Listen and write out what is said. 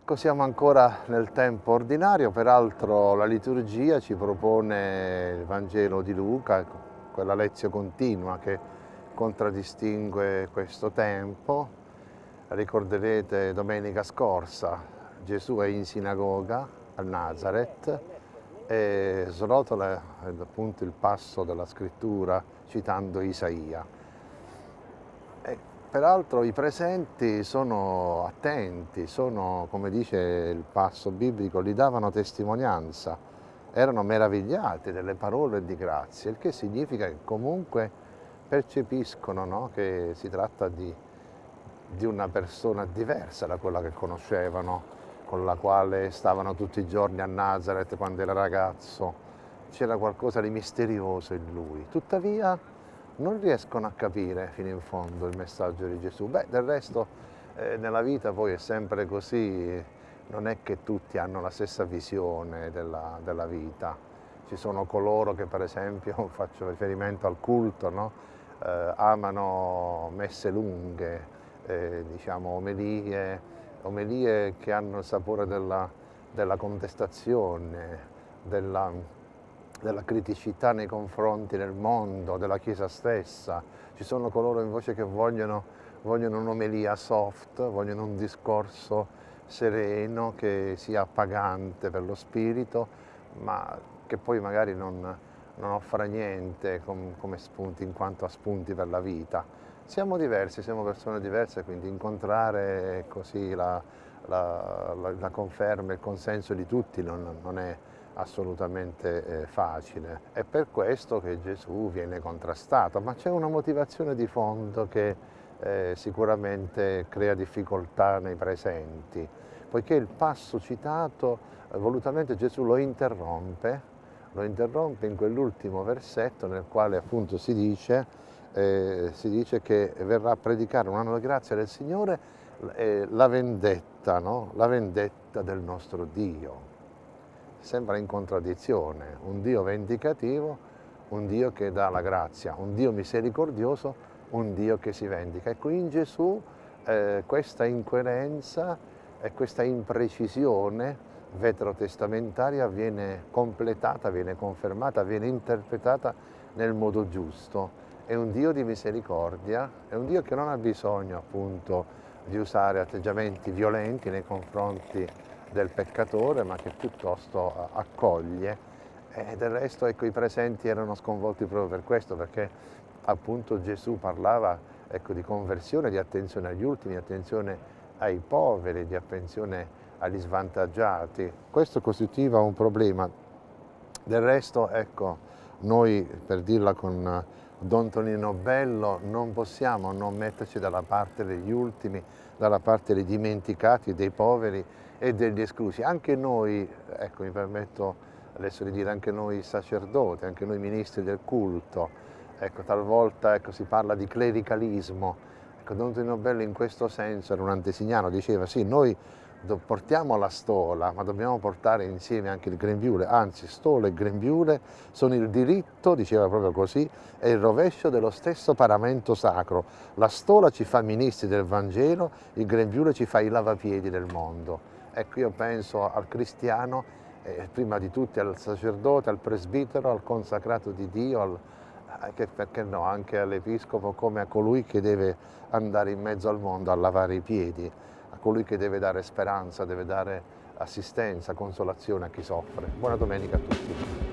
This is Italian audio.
Ecco, siamo ancora nel tempo ordinario, peraltro la liturgia ci propone il Vangelo di Luca, quella lezione continua che contraddistingue questo tempo. Ricorderete domenica scorsa Gesù è in sinagoga a Nazareth e srotola appunto il passo della scrittura citando Isaia. Peraltro i presenti sono attenti, sono, come dice il passo biblico, gli davano testimonianza, erano meravigliati delle parole di grazia, il che significa che comunque percepiscono no? che si tratta di, di una persona diversa da quella che conoscevano, con la quale stavano tutti i giorni a Nazareth quando era ragazzo. C'era qualcosa di misterioso in lui. Tuttavia non riescono a capire fino in fondo il messaggio di Gesù. Beh, del resto eh, nella vita poi è sempre così, non è che tutti hanno la stessa visione della, della vita. Ci sono coloro che per esempio, faccio riferimento al culto, no? eh, amano messe lunghe, eh, diciamo omelie, omelie che hanno il sapore della, della contestazione, della, della criticità nei confronti del mondo, della Chiesa stessa. Ci sono coloro invece che vogliono, vogliono un'omelia soft, vogliono un discorso sereno che sia appagante per lo spirito, ma che poi magari non, non offra niente com, come spunti, in quanto a spunti per la vita. Siamo diversi, siamo persone diverse, quindi incontrare così la, la, la, la conferma, il consenso di tutti non, non è assolutamente eh, facile. È per questo che Gesù viene contrastato, ma c'è una motivazione di fondo che eh, sicuramente crea difficoltà nei presenti, poiché il passo citato eh, volutamente Gesù lo interrompe, lo interrompe in quell'ultimo versetto nel quale appunto si dice, eh, si dice che verrà a predicare un anno di grazia del Signore eh, la vendetta, no? la vendetta del nostro Dio sembra in contraddizione, un Dio vendicativo, un Dio che dà la grazia, un Dio misericordioso, un Dio che si vendica. Ecco, in Gesù eh, questa incoerenza e questa imprecisione veterotestamentaria viene completata, viene confermata, viene interpretata nel modo giusto. È un Dio di misericordia, è un Dio che non ha bisogno appunto di usare atteggiamenti violenti nei confronti del peccatore ma che piuttosto eh, accoglie e del resto ecco, i presenti erano sconvolti proprio per questo perché appunto Gesù parlava ecco, di conversione, di attenzione agli ultimi, di attenzione ai poveri, di attenzione agli svantaggiati. Questo costituiva un problema. Del resto, ecco, noi, per dirla con Don Tonino Bello, non possiamo non metterci dalla parte degli ultimi, dalla parte dei dimenticati, dei poveri e degli esclusi. Anche noi, ecco mi permetto adesso di dire, anche noi sacerdoti, anche noi ministri del culto, ecco talvolta ecco, si parla di clericalismo, ecco Don Tonino Bello in questo senso era un antesignano, diceva sì noi portiamo la stola, ma dobbiamo portare insieme anche il grembiule, anzi stola e grembiule sono il diritto, diceva proprio così, e il rovescio dello stesso paramento sacro. La stola ci fa ministri del Vangelo, il grembiule ci fa i lavapiedi del mondo. Ecco, io penso al cristiano, eh, prima di tutti al sacerdote, al presbitero, al consacrato di Dio, al, anche, perché no, anche all'episcopo come a colui che deve andare in mezzo al mondo a lavare i piedi, colui che deve dare speranza, deve dare assistenza, consolazione a chi soffre. Buona domenica a tutti.